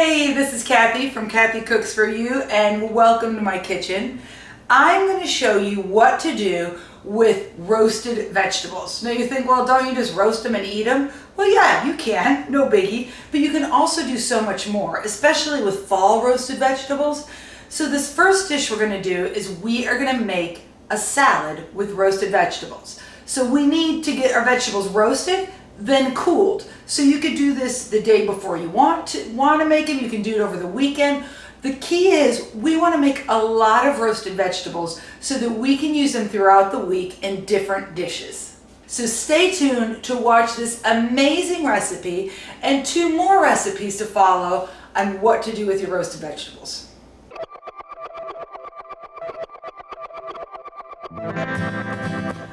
Hey, this is Kathy from Kathy Cooks For You and welcome to my kitchen. I'm going to show you what to do with roasted vegetables. Now you think, well, don't you just roast them and eat them? Well, yeah, you can, no biggie, but you can also do so much more, especially with fall roasted vegetables. So this first dish we're going to do is we are going to make a salad with roasted vegetables. So we need to get our vegetables roasted then cooled. So you could do this the day before you want to want to make them. You can do it over the weekend. The key is we want to make a lot of roasted vegetables so that we can use them throughout the week in different dishes. So stay tuned to watch this amazing recipe and two more recipes to follow on what to do with your roasted vegetables.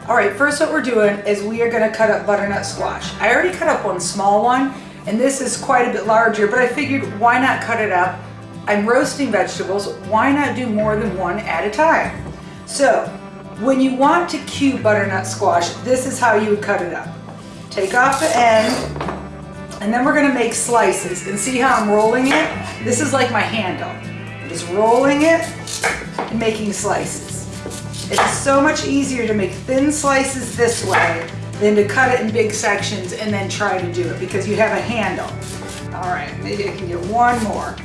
All right, first what we're doing is we are gonna cut up butternut squash. I already cut up one small one, and this is quite a bit larger, but I figured why not cut it up? I'm roasting vegetables, why not do more than one at a time? So, when you want to cube butternut squash, this is how you would cut it up. Take off the end, and then we're gonna make slices. And see how I'm rolling it? This is like my handle. I'm just rolling it and making slices. It's so much easier to make thin slices this way than to cut it in big sections and then try to do it because you have a handle. All right, maybe I can get one more.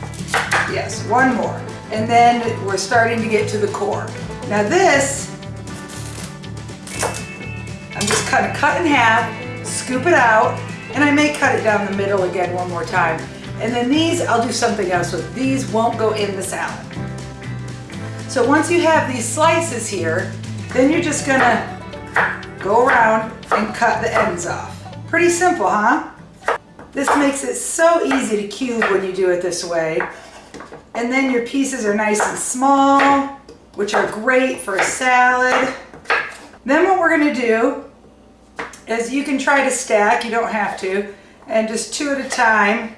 Yes, one more. And then we're starting to get to the core. Now this, I'm just kind of cut in half, scoop it out, and I may cut it down the middle again one more time. And then these, I'll do something else with. These won't go in the salad. So once you have these slices here, then you're just gonna go around and cut the ends off. Pretty simple, huh? This makes it so easy to cube when you do it this way. And then your pieces are nice and small, which are great for a salad. Then what we're gonna do is you can try to stack, you don't have to, and just two at a time,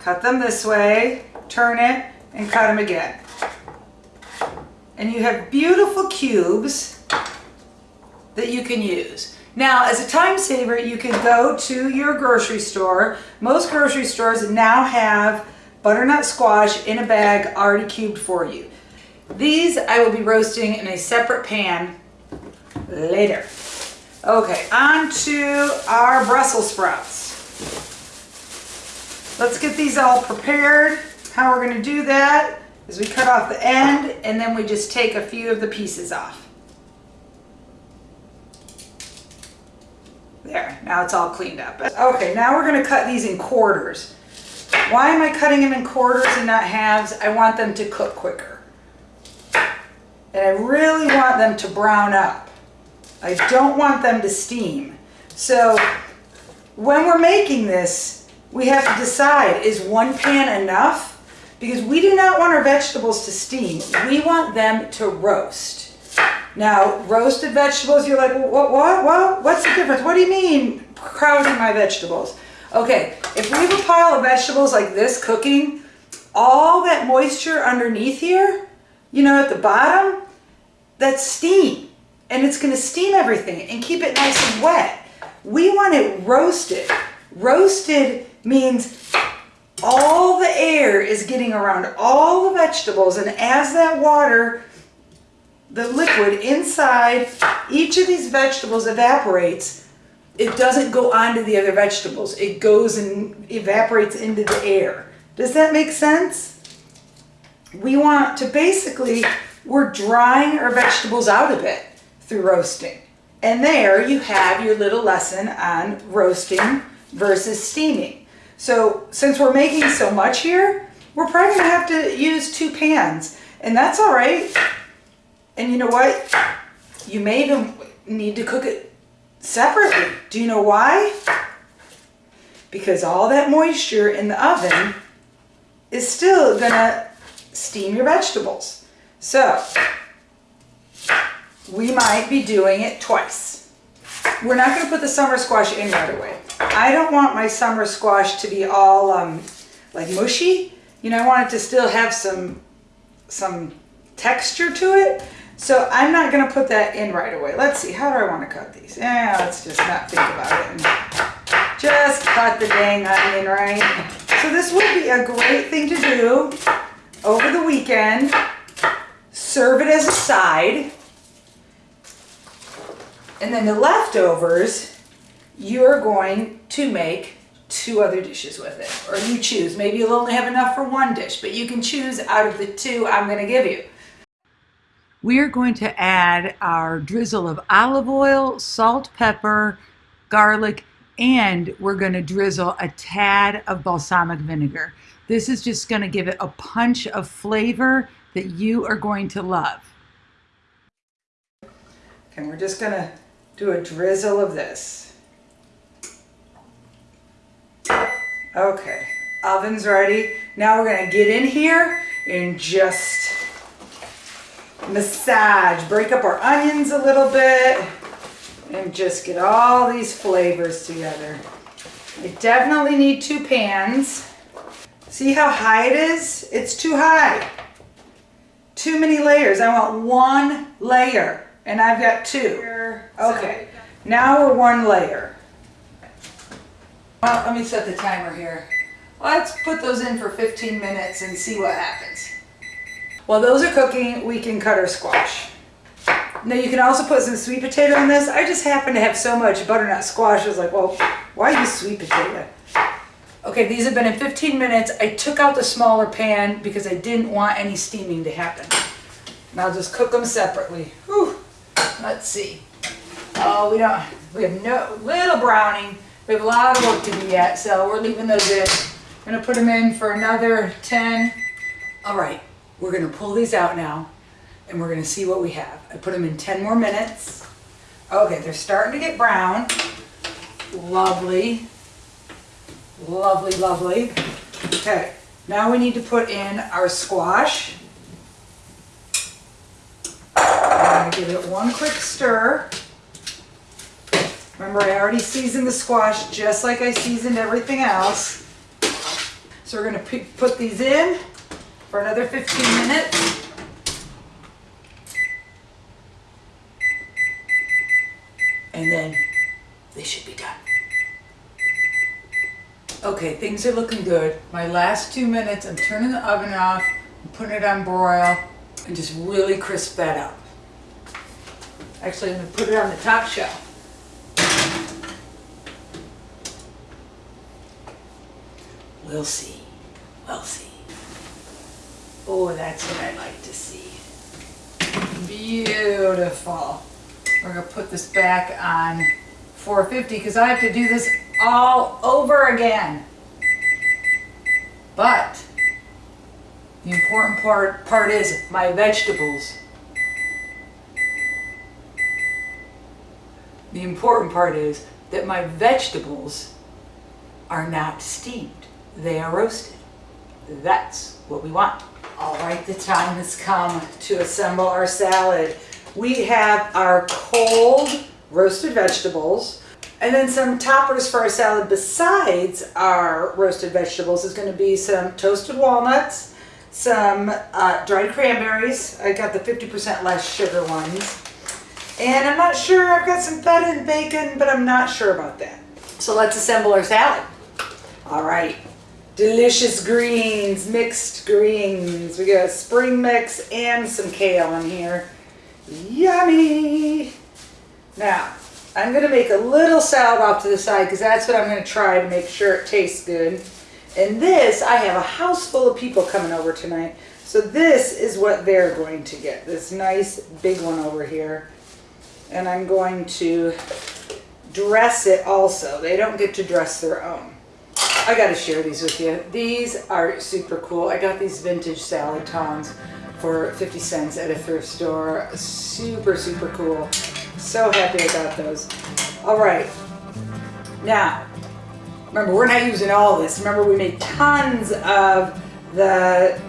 cut them this way, turn it, and cut them again and you have beautiful cubes that you can use. Now, as a time saver, you can go to your grocery store. Most grocery stores now have butternut squash in a bag already cubed for you. These I will be roasting in a separate pan later. Okay, on to our Brussels sprouts. Let's get these all prepared. How we're gonna do that is we cut off the end and then we just take a few of the pieces off. There, now it's all cleaned up. Okay, now we're gonna cut these in quarters. Why am I cutting them in quarters and not halves? I want them to cook quicker. And I really want them to brown up. I don't want them to steam. So when we're making this, we have to decide, is one pan enough? Because we do not want our vegetables to steam. We want them to roast. Now, roasted vegetables, you're like, what, what, what? What's the difference? What do you mean crowding my vegetables? Okay, if we have a pile of vegetables like this cooking, all that moisture underneath here, you know, at the bottom, that's steam. And it's gonna steam everything and keep it nice and wet. We want it roasted. Roasted means all the air is getting around all the vegetables and as that water, the liquid inside each of these vegetables evaporates, it doesn't go onto the other vegetables. It goes and evaporates into the air. Does that make sense? We want to basically, we're drying our vegetables out a bit through roasting. And there you have your little lesson on roasting versus steaming. So since we're making so much here, we're probably gonna have to use two pans and that's all right. And you know what? You may even need to cook it separately. Do you know why? Because all that moisture in the oven is still gonna steam your vegetables. So we might be doing it twice. We're not gonna put the summer squash in right away. I don't want my summer squash to be all um, like mushy. You know, I want it to still have some, some texture to it. So I'm not going to put that in right away. Let's see, how do I want to cut these? Yeah, let's just not think about it. Just cut the dang onion, right? So So this would be a great thing to do over the weekend. Serve it as a side. And then the leftovers, you're going to make two other dishes with it. Or you choose. Maybe you'll only have enough for one dish, but you can choose out of the two I'm going to give you. We are going to add our drizzle of olive oil, salt, pepper, garlic, and we're going to drizzle a tad of balsamic vinegar. This is just going to give it a punch of flavor that you are going to love. And we're just going to do a drizzle of this. Okay, oven's ready. Now we're going to get in here and just massage, break up our onions a little bit and just get all these flavors together. I definitely need two pans. See how high it is? It's too high. Too many layers. I want one layer and I've got two. Okay, now we're one layer. Let me set the timer here. Let's put those in for 15 minutes and see what happens. While those are cooking, we can cut our squash. Now you can also put some sweet potato in this. I just happen to have so much butternut squash. I was like, well, why use sweet potato? Okay, these have been in 15 minutes. I took out the smaller pan because I didn't want any steaming to happen. And I'll just cook them separately. Whew. Let's see. Oh, we don't, we have no, little browning. We have a lot of work to do yet, so we're leaving those in. Gonna put them in for another 10. All right, we're gonna pull these out now and we're gonna see what we have. I put them in 10 more minutes. Okay, they're starting to get brown. Lovely. Lovely, lovely. Okay, now we need to put in our squash. I'm gonna give it one quick stir. Remember, I already seasoned the squash just like I seasoned everything else. So we're gonna put these in for another 15 minutes. and then they should be done. Okay, things are looking good. My last two minutes, I'm turning the oven off, I'm putting it on broil, and just really crisp that up. Actually, I'm gonna put it on the top shelf. We'll see. We'll see. Oh, that's what I like to see. Beautiful. We're gonna put this back on 450 because I have to do this all over again. But the important part, part is my vegetables. The important part is that my vegetables are not steamed. They are roasted. That's what we want. All right, the time has come to assemble our salad we have our cold roasted vegetables. And then some toppers for our salad besides our roasted vegetables is going to be some toasted walnuts, some uh, dried cranberries. I got the 50% less sugar ones. And I'm not sure, I've got some feta and bacon, but I'm not sure about that. So let's assemble our salad. All right, delicious greens, mixed greens. We got a spring mix and some kale in here. Yummy! Now, I'm going to make a little salad off to the side because that's what I'm going to try to make sure it tastes good. And this, I have a house full of people coming over tonight. So this is what they're going to get. This nice big one over here. And I'm going to dress it also. They don't get to dress their own. I got to share these with you. These are super cool. I got these vintage salad tongs for 50 cents at a thrift store. Super, super cool. So happy I got those. All right. Now, remember, we're not using all this. Remember, we made tons of the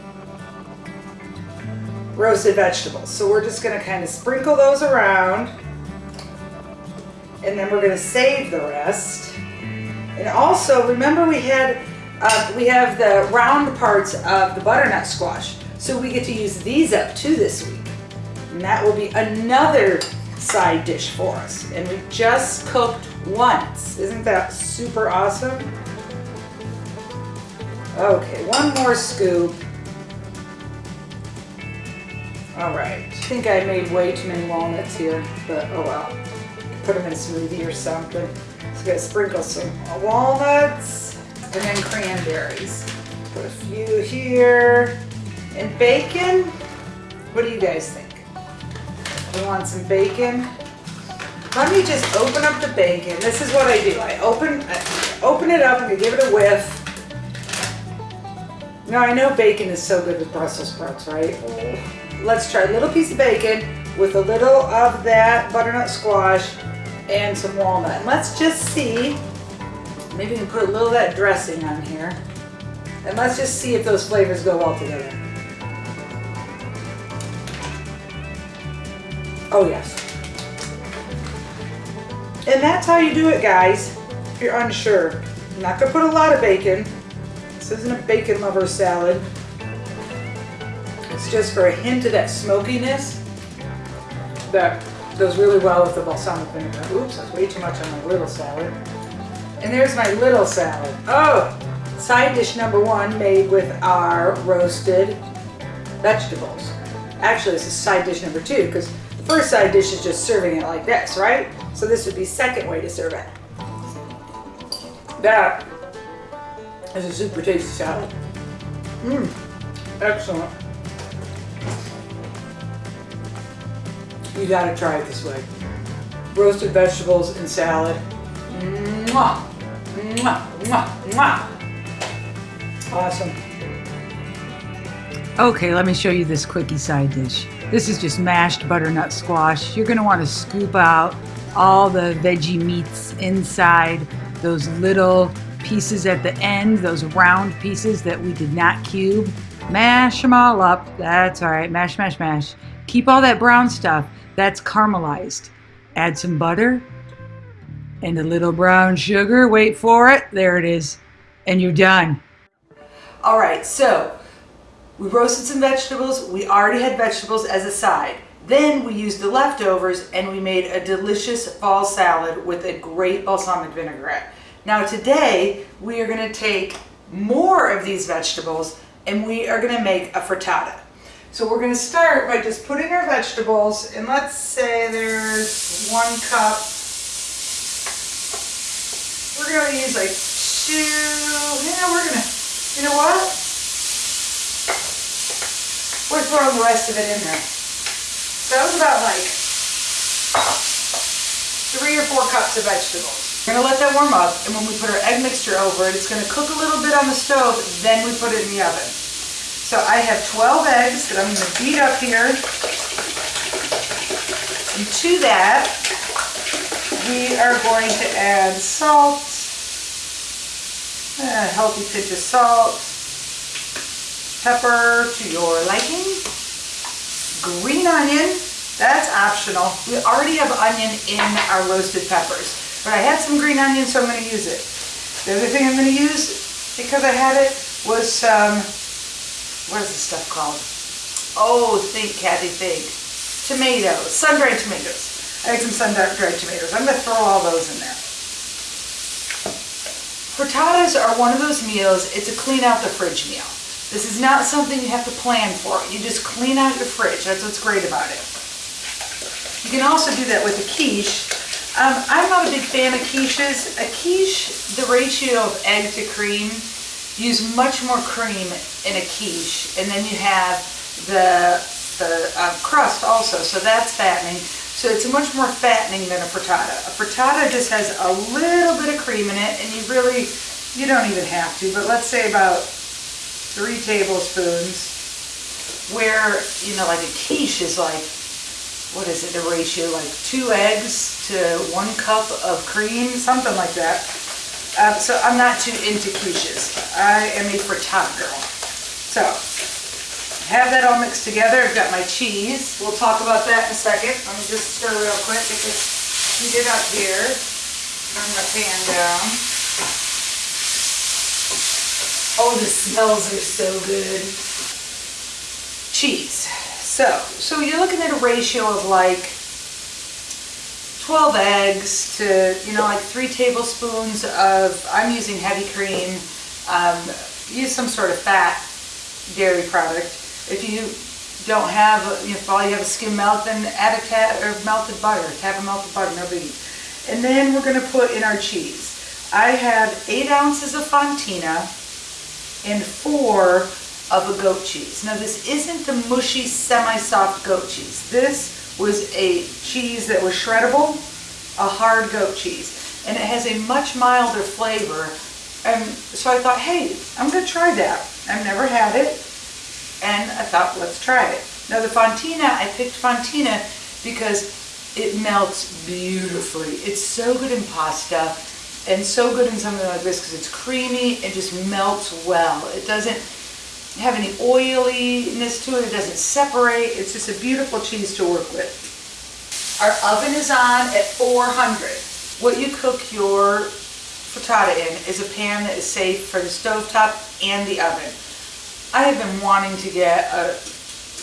roasted vegetables. So we're just going to kind of sprinkle those around. And then we're going to save the rest. And also, remember we had, uh, we have the round parts of the butternut squash. So we get to use these up too this week. And that will be another side dish for us. And we just cooked once. Isn't that super awesome? Okay, one more scoop. All right, I think I made way too many walnuts here, but oh well. Put them in a smoothie or something. So gotta sprinkle some walnuts and then cranberries. Put a few here. And bacon, what do you guys think? We want some bacon? Let me just open up the bacon. This is what I do. I open, I open it up and I give it a whiff. Now I know bacon is so good with Brussels sprouts, right? Let's try a little piece of bacon with a little of that butternut squash and some walnut. And let's just see, maybe we can put a little of that dressing on here. And let's just see if those flavors go well together. Oh yes. And that's how you do it guys, if you're unsure. I'm not gonna put a lot of bacon. This isn't a bacon lover salad. It's just for a hint of that smokiness that goes really well with the balsamic vinegar. Oops, that's way too much on my little salad. And there's my little salad. Oh, side dish number one made with our roasted vegetables. Actually, this is side dish number two because the first side dish is just serving it like this, right? So this would be second way to serve it. That is a super tasty salad. Mmm, excellent. You gotta try it this way. Roasted vegetables and salad. Mwah! Mwah! Mwah! Mwah! Awesome. Okay, let me show you this quickie side dish. This is just mashed butternut squash. You're gonna wanna scoop out all the veggie meats inside, those little pieces at the end, those round pieces that we did not cube. Mash them all up. That's all right. Mash, mash, mash. Keep all that brown stuff. That's caramelized. Add some butter and a little brown sugar. Wait for it. There it is. And you're done. All right, so we roasted some vegetables. We already had vegetables as a side. Then we used the leftovers and we made a delicious fall salad with a great balsamic vinaigrette. Now today we are going to take more of these vegetables and we are going to make a frittata. So we're going to start by just putting our vegetables, and let's say there's one cup. We're going to use like two, yeah, we're going to, you know what? We're throwing the rest of it in there. So that was about like three or four cups of vegetables. We're gonna let that warm up, and when we put our egg mixture over it, it's gonna cook a little bit on the stove, then we put it in the oven. So I have 12 eggs that I'm going to beat up here. And to that, we are going to add salt, a healthy pinch of salt, pepper to your liking, green onion, that's optional. We already have onion in our roasted peppers, but I had some green onion, so I'm going to use it. The other thing I'm going to use, because I had it, was some what is this stuff called? Oh, think, Kathy, think. Tomatoes, sun-dried tomatoes. I had some sun-dried tomatoes. I'm going to throw all those in there. Frittatas are one of those meals, it's a clean out the fridge meal. This is not something you have to plan for. You just clean out your fridge. That's what's great about it. You can also do that with a quiche. Um, I'm not a big fan of quiches. A quiche, the ratio of egg to cream use much more cream in a quiche and then you have the, the uh, crust also so that's fattening so it's much more fattening than a frittata. A frittata just has a little bit of cream in it and you really, you don't even have to, but let's say about three tablespoons where, you know, like a quiche is like, what is it, the ratio, like two eggs to one cup of cream, something like that. Um, so I'm not too into quiches. I am a frittata girl. So, have that all mixed together. I've got my cheese. We'll talk about that in a second. Let me just stir real quick, get this heated up here. Turn my pan down. Oh, the smells are so good. Cheese. So, so you're looking at a ratio of like 12 eggs to, you know, like three tablespoons of, I'm using heavy cream, um, use some sort of fat dairy product. If you don't have, if all you have is skim milk, then add a tab or melted butter, tab of melted butter, no biggie. And then we're gonna put in our cheese. I have eight ounces of Fontina and four of a goat cheese. Now this isn't the mushy, semi-soft goat cheese. This was a cheese that was shreddable, a hard goat cheese. And it has a much milder flavor. And so I thought, hey, I'm gonna try that. I've never had it. And I thought, let's try it. Now the Fontina, I picked Fontina because it melts beautifully. It's so good in pasta and so good in something like this because it's creamy and just melts well. It doesn't have any oiliness to it. It doesn't separate. It's just a beautiful cheese to work with. Our oven is on at 400. What you cook your frittata in is a pan that is safe for the stovetop and the oven. I have been wanting to get a,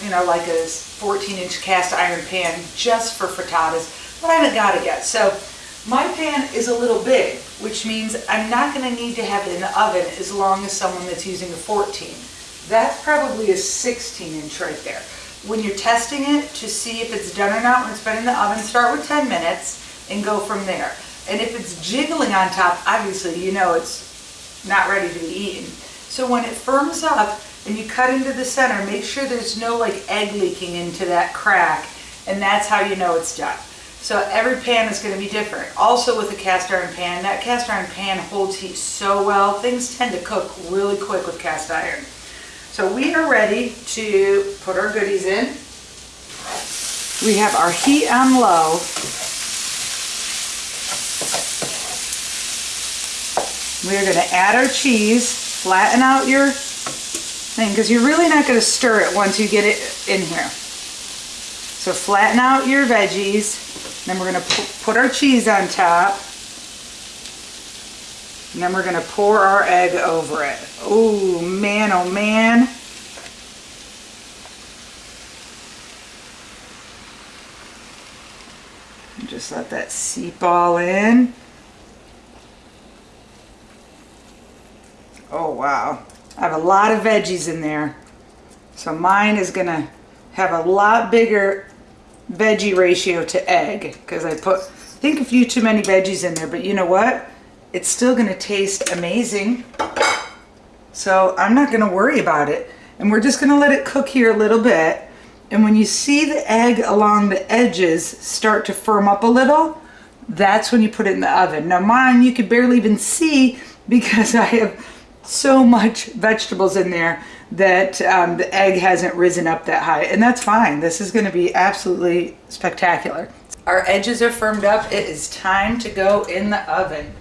you know, like a 14 inch cast iron pan just for frittatas, but I haven't got it yet. So my pan is a little big, which means I'm not going to need to have it in the oven as long as someone that's using a 14. That's probably a 16 inch right there. When you're testing it to see if it's done or not, when it's been in the oven, start with 10 minutes and go from there. And if it's jiggling on top, obviously you know it's not ready to be eaten. So when it firms up and you cut into the center, make sure there's no like egg leaking into that crack and that's how you know it's done. So every pan is going to be different. Also with a cast iron pan, that cast iron pan holds heat so well. Things tend to cook really quick with cast iron. So we are ready to put our goodies in. We have our heat on low. We are going to add our cheese, flatten out your thing, because you're really not going to stir it once you get it in here. So flatten out your veggies. Then we're going to put our cheese on top. And then we're going to pour our egg over it. Oh man, oh man. Just let that seep all in. Oh wow. I have a lot of veggies in there. So mine is going to have a lot bigger veggie ratio to egg because I put, I think a few too many veggies in there, but you know what? It's still going to taste amazing. So I'm not going to worry about it. And we're just going to let it cook here a little bit. And when you see the egg along the edges start to firm up a little, that's when you put it in the oven. Now mine you could barely even see because I have so much vegetables in there that um, the egg hasn't risen up that high. And that's fine. This is going to be absolutely spectacular. Our edges are firmed up. It is time to go in the oven.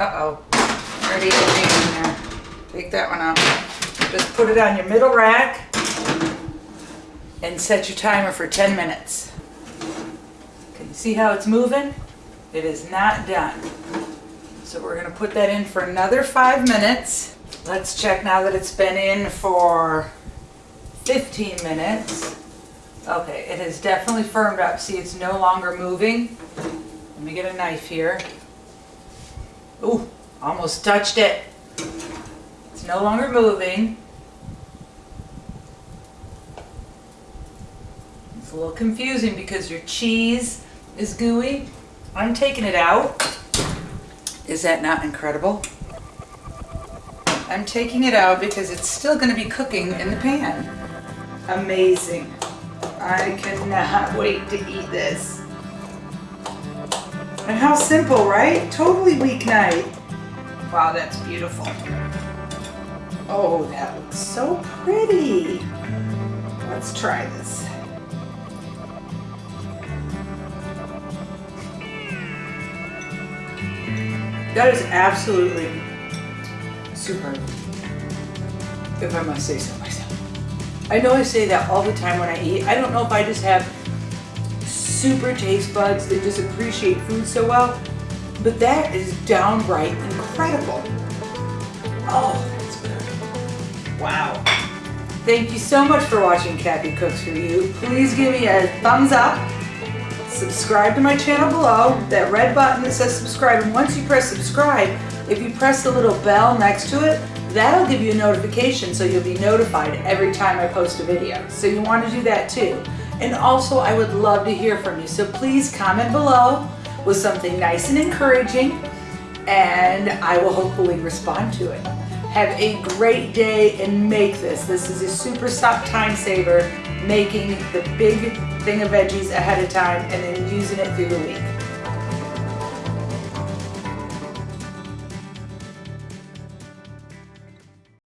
Uh-oh. Already in there. Take that one out. Just put it on your middle rack and set your timer for 10 minutes. Can you see how it's moving? It is not done. So we're going to put that in for another five minutes. Let's check now that it's been in for 15 minutes. Okay, it has definitely firmed up. See, it's no longer moving. Let me get a knife here. Ooh, almost touched it. It's no longer moving. It's a little confusing because your cheese is gooey. I'm taking it out. Is that not incredible? I'm taking it out because it's still going to be cooking in the pan. Amazing. I cannot wait to eat this. And how simple, right? Totally weeknight. Wow, that's beautiful. Oh, that looks so pretty. Let's try this. That is absolutely super, if I must say so myself. I know I say that all the time when I eat. I don't know if I just have super taste buds that just appreciate food so well, but that is downright incredible. Oh, that's good. Wow. Thank you so much for watching Kathy Cooks For You. Please give me a thumbs up. Subscribe to my channel below, that red button that says subscribe. And once you press subscribe, if you press the little bell next to it, That'll give you a notification so you'll be notified every time I post a video. So you want to do that too. And also I would love to hear from you. So please comment below with something nice and encouraging and I will hopefully respond to it. Have a great day and make this. This is a super stop time saver, making the big thing of veggies ahead of time and then using it through the week.